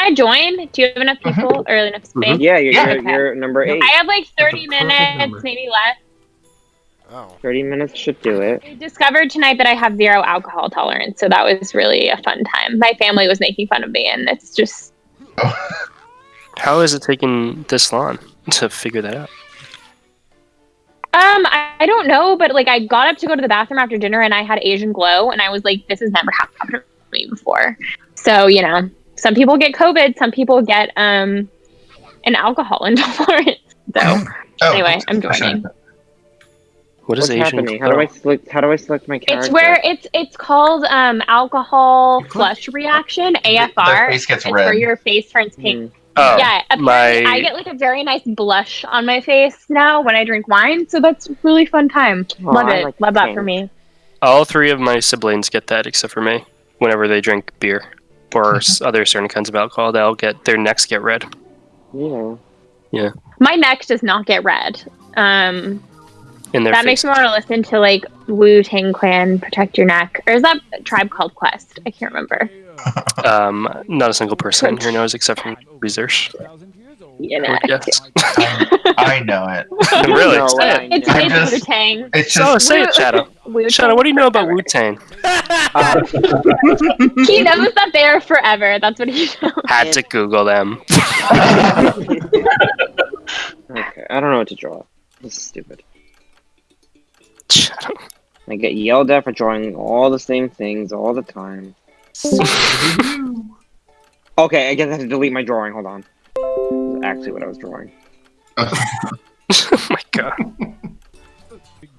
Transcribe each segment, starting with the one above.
I join? Do you have enough people or enough space? Yeah, you're, Yeah. you're, you're number eight. I have like 30 minutes, number. maybe less. Oh. 30 minutes should do it. I discovered tonight that I have zero alcohol tolerance, so that was really a fun time. My family was making fun of me, and it's just How is it taking this long to figure that out? um I, I don't know, but like I got up to go to the bathroom after dinner, and I had Asian glow, and I was like, this has never happened to me before. So you know, some people get COVID, some people get um an alcohol intolerance. So Oh, Anyway, I'm I should've- joining. What is What's Asian? happening? How do I select? How do I select my character? it's where it's it's called um alcohol You flush reaction Their AFR. face gets It's where red. your face turns pink. Mm. Oh, yeah, apparently my- I get like a very nice blush on my face now when I drink wine, so that's a really fun time. Aw, Love it. like Love that pink. for me. all three of my siblings get that except for me. Whenever they drink beer or s- other certain kinds of alcohol, they'll get their necks get red. Yeah. Yeah. My neck does not get red. Um, In their that face. makes me want to listen to like Wu Tang Clan, Protect Your Neck, or is that a tribe called Quest? I can't remember. Um, not a single person here knows except for research. You know, Yes. I, I know it. really? No, Say I it. it's, know. I'm it's just- Wu Tang. It's So just say it, Shadow. Shadow, what do you know about Wu Tang? Uh, He knows that they're forever. That's what he knows. Had to Google them. okay, I don't know what to draw. This is stupid. Shadow. I get yelled at for drawing all the same things all the time. Okay, I guess I have to delete my drawing. Hold on. This is actually what I was drawing. oh my god.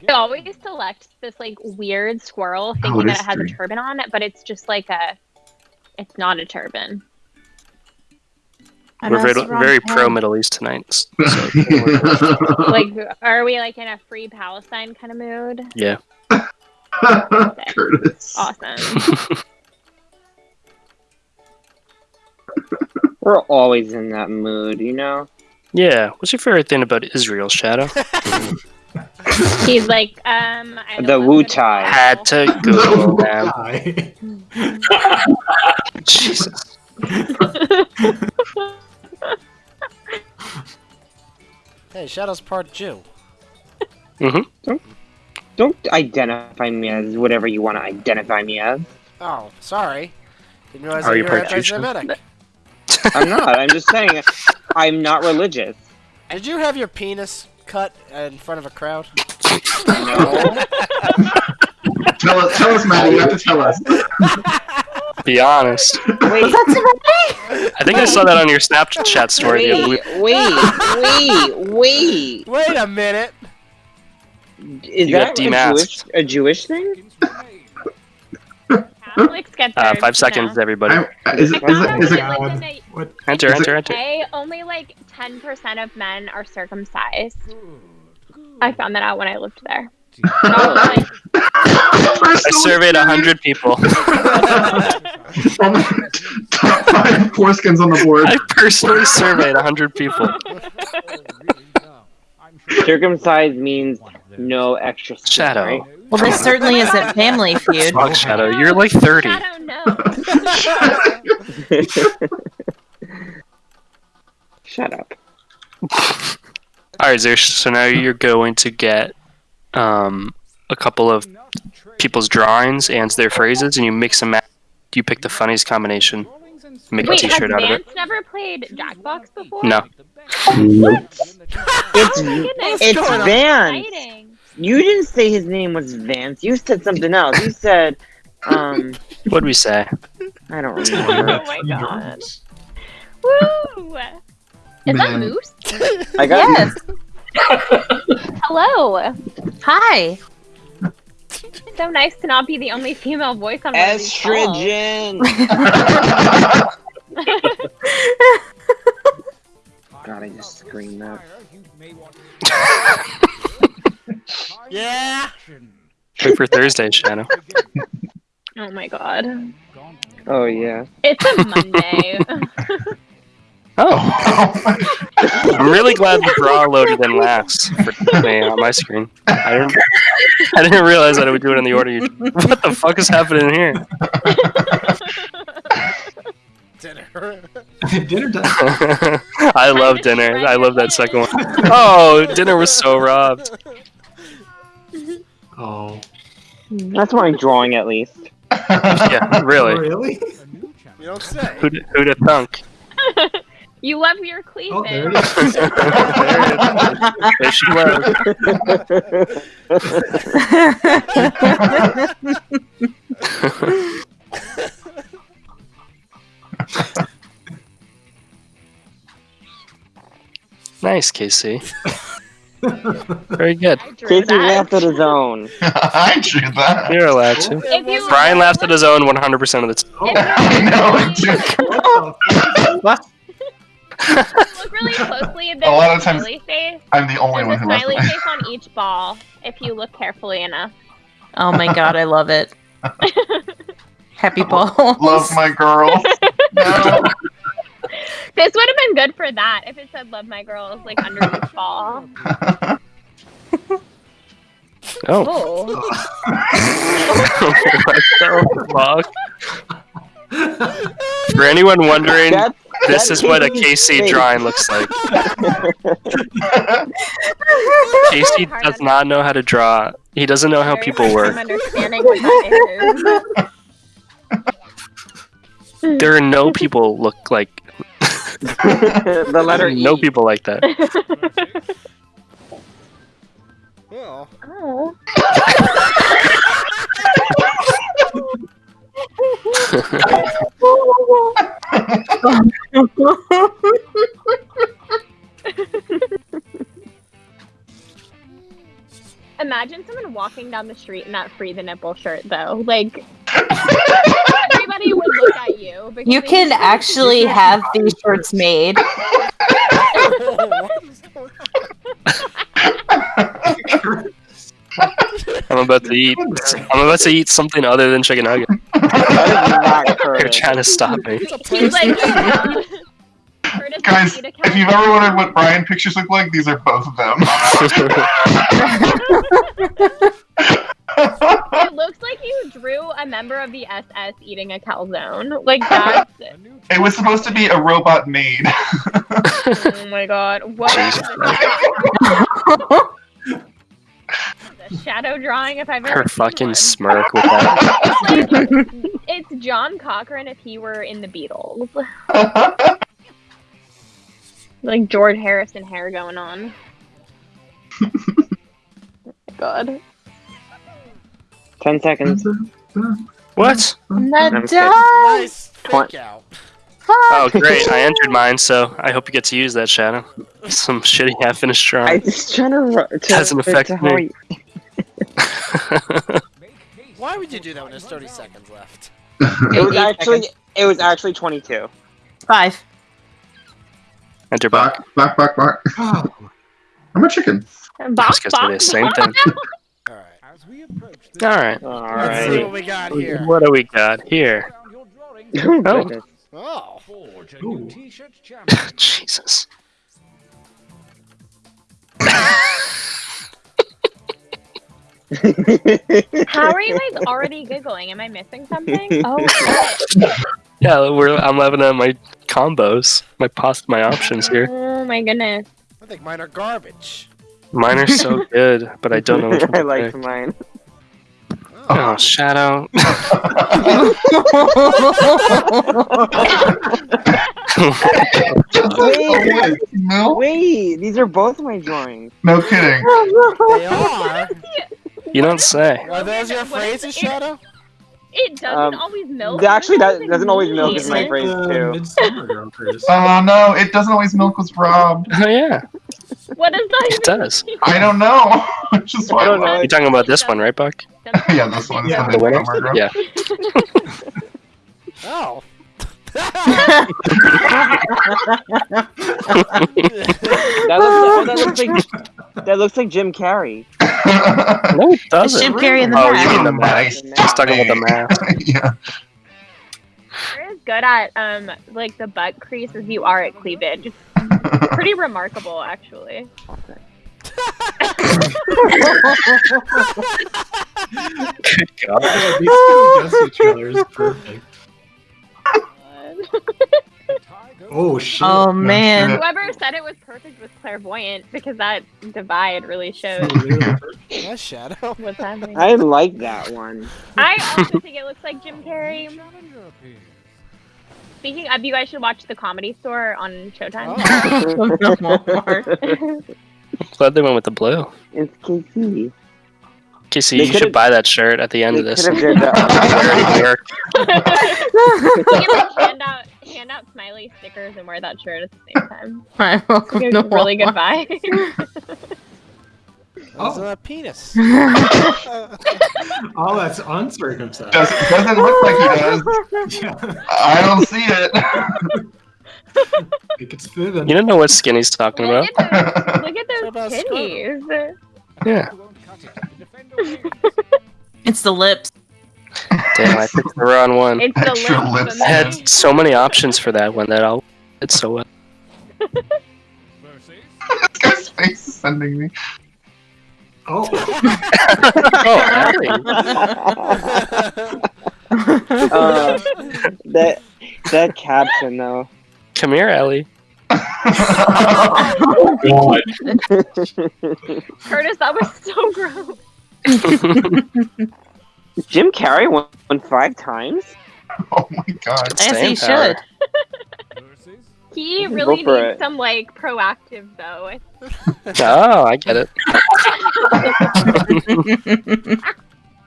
I always select this like weird squirrel thinking Oh, it that is it has three. a turban on it, but it's just like a. It's not a turban. We're very, very pro Middle East tonight. So, Like, are we like in a free Palestine kind of mood? yeah. Curtis. Awesome. We're always in that mood, you know? Yeah. What's your favorite thing about Israel, Shadow? He's like, um, I The Wu Tai. Had to Google them. Jesus. Hey, Shadow's part Jew. Don't identify me as whatever you want to identify me as. Oh, sorry. Didn't realize Are that you you were part Jewish? anti-Semitic. I'm not. I'm just saying. I'm not religious. Did you have your penis cut in front of a crowd? No. Tell us, tell us, Maddie. You have to tell us. Be honest. Wait, I think I saw that on your Snapchat story. the other wait, week. wait, wait, wait. Wait a minute. Is You got that a Jewish, demasked. a Jewish thing? Catholics get Uh, five seconds, know. everybody. I, is, I it- is, found it, out is when it? I lived What? Enter, Is enter, enter. UK, only like 10% of men are circumcised. I found that out when I lived there. Not like, I surveyed a hundred people. Top five foreskins on the board. I personally surveyed a hundred people. Circumcised means no extra skin, Shadow. right? Well, this certainly isn't Family Feud. Fuck, Shadow. You're like 30. I don't know. Shut up. Alright, Zeus, so now you're going to get um, a couple of people's drawings and their phrases, and you mix them up. You pick the funniest combination. Make Wait, a has t-shirt out of Vance it. never played Jackbox before? No. It's Oh my goodness. it's going on? Vance. Exciting. You didn't say his name was Vance. You said something else. You said, um, What'd we say? I don't remember. Oh my god. Woo! Is that Moose? I got Yes. Hello. Hi. So nice to not be the only female voice on one of estrogen. God, I just screamed that. Yeah. Wait for Thursday, Shadow. Oh my god. Oh yeah. It's a Monday. Oh, I'm really glad the draw loaded in last for me on my screen. I didn't, I didn't realize that it would do it in the order you. What the fuck is happening here? Dinner. Dinner time. I love dinner. I love that second one. Oh, dinner was so robbed. Oh. That's my drawing, at least. Yeah, really. Really? You don't say. Who'd, who'd have thunk? You love your cleavage. Oh, there it is. There she was. Nice, Casey. Very good. I drew Casey that. laughed at his own. I drew that. You're allowed to. You Brian laughs at his own 100% of the time. I know, I do. what look really closely, there's A lot of times- smiley face. I'm the only There's one who laughs. smiley face on each ball if you look carefully enough. Oh my god, I love it. Happy balls. Love my girl. No. This would have been good for that if it said "Love my girls" like under each ball. Oh. Oh, what the fuck? For anyone wondering, That's, this that's is what a Casey's KC face. drawing looks like. Casey does not know how to draw. He doesn't know how very people work. time understanding what that is. There are no people look like the letter E. no people like that. Well, Oh. Imagine someone walking down the street in that free the nipple shirt, though. Like everybody would look at you. because You they can actually have these shirts made. what is going on? I'm about to eat. I'm about to eat something other than chicken nugget. That is not You're trying to stop me. It's a He's like, PlayStation. Curtis Guys, if you've ever wondered what Brian pictures look like, these are both of them. It looks like you drew a member of the SS eating a calzone. Like that's it was supposed to be a robot maid. oh my god. What is the shadow drawing if I've ever Her fucking one. smirk with that. It's like it's John Cochran if he were in the Beatles. Like George Harrison hair going on. god. Ten seconds. What? I'm Not kidding. done. Nice fake out. Oh, great! I entered mine, so I hope you get to use that shadow. Some shitty half finished I drawing. just trying to. ru- to Doesn't affect to me. Why would you do that when there's 30 seconds left? It was actually. It was actually twenty-two. Five. Enter back. Back, back, back, back. Oh, I'm a chicken. I Box, was gonna say the box, same thing. Alright. All right. Let's see what we got here. What do we got here? Oh, Oh. Oh. Ooh. Jesus. How are you guys already giggling? Am I missing something? Oh, Yeah, we're. I'm loving at uh, my combos, my pos, my options here. oh my goodness. I think mine are garbage. Mine are so good, but I don't know which one I to like pick. mine. Oh, shadow. Wait, no, wait, these are both my drawings. no kidding. They are. you don't say. Are those your What is phrases, it? Shadow? It doesn't Um, always milk. Actually, that does it doesn't always milk mean? is my phrase Uh, too. Midsummer Girl Curse. Oh no, it doesn't always milk was robbed. Oh yeah, What does that it even does. mean? I don't know. Just I don't know. You're talking about this one, right, Buck? yeah, this one Yeah. the The winner? Yeah. Oh. That looks, oh, that looks like that looks like Jim Carrey. No, it It's doesn't. Jim Carrey in the Oh, you mask. mean the Nice. mask? Just talking about the mask. yeah. You're as good at um like the butt crease as you are at cleavage. It's pretty remarkable, actually. Good God. Yeah, these two against each other is perfect. Oh shit. Oh man. Whoever said it was perfect was clairvoyant because that divide really shows. that Shadow. what's happening. I like that one. I also think it looks like Jim Carrey. Speaking of, you guys should watch The Comedy Store on Showtime. Oh. Glad they went with the blue. It's KC. Casey, They you should buy that shirt at the end of this. could've did that. Wear it to work. you can like hand out hand out smiley stickers and wear that shirt at the same time. Alright, welcome to really good Walmart. vibe. That's Oh. a penis. Oh, that's uncircumcised. Doesn't, doesn't look like he does. yeah. I don't see it. Think it's fitting. You don't know what Skinny's talking look about. at those, look at those Squirtle? titties. Yeah. It's the lips. Damn, I picked the wrong one. It's the Extra lips. lips. I had so many options for that one that I'll. It's so well. this guy's face is sending me. Oh, oh, Allie. uh, that that caption though. come here, Ellie. oh god. Curtis, that was so gross. Jim Carrey won, won five times. oh my god. As he power. should. He really needs it. some like Proactiv though. Oh, I get it.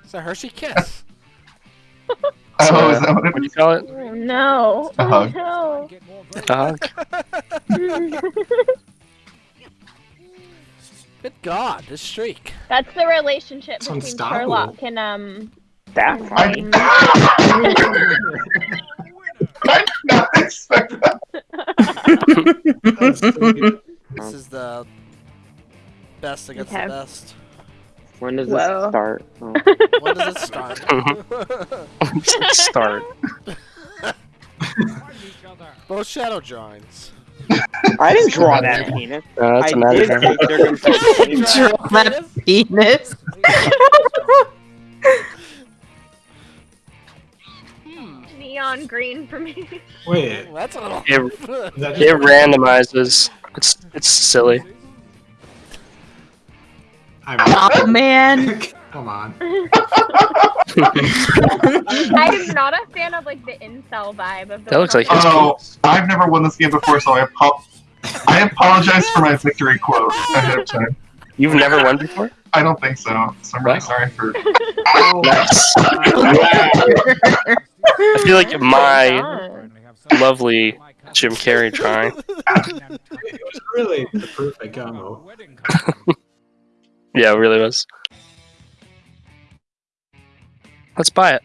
It's a Hershey kiss. Oh, is that what What do you call it? Oh no! A Oh hug. no! A hug. Good God, this streak. That's the relationship It's between unstoppable. Sherlock and um. That I, I did not expect that. That's so good. This is the best against Okay. the best. when does Whoa. this start? Oh. When does it start? Start. Both shadow drawings. I didn't draw that penis. Uh, that's I a matter did of say. Draw that penis. Neon green for me. Wait, That's a little. It, is that it randomizes. It's it's silly. I'm Oh man. Come on. I'm not a fan of like the incel vibe of the. That looks like his Oh, penis. I've never won this game before, so I apo- I apologize for my victory quote ahead of time. You've never won before? I don't think so, so I'm really Wow. sorry for. Oh, nice. I feel like my lovely Jim Carrey trying. It was really the perfect combo. Yeah, it really was. Let's buy it.